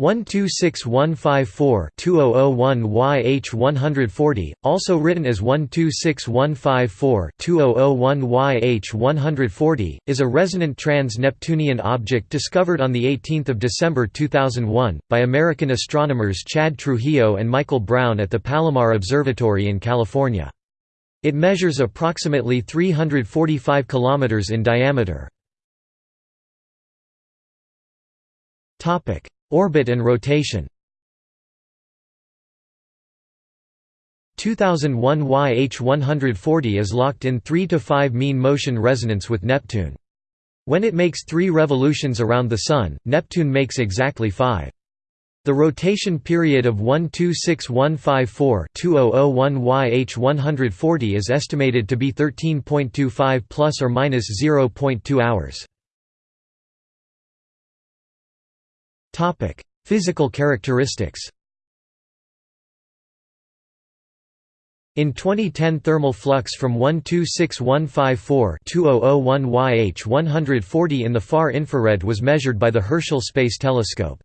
126154-2001YH140, also written as 126154-2001YH140, is a resonant trans-Neptunian object discovered on 18 December 2001, by American astronomers Chad Trujillo and Michael Brown at the Palomar Observatory in California. It measures approximately 345 km in diameter. Orbit and rotation 2001 YH140 is locked in 3 to 5 mean motion resonance with Neptune. When it makes 3 revolutions around the Sun, Neptune makes exactly 5. The rotation period of 126154-2001 YH140 is estimated to be 13.25 plus or minus 0.2 hours. Topic: Physical characteristics. In 2010 thermal flux from 126154-2001 YH140 in the far infrared was measured by the Herschel Space Telescope.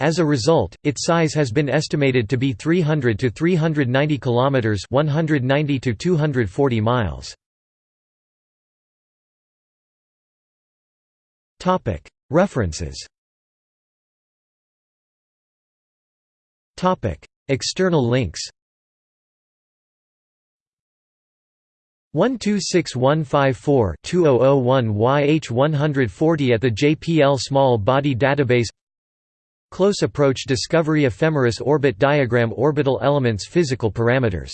As a result, its size has been estimated to be 300 to 390 kilometers, 190 to 240 miles. Topic: References External links 126154-2001 YH140 at the JPL Small Body Database Close Approach Discovery Ephemeris Orbit Diagram Orbital Elements Physical Parameters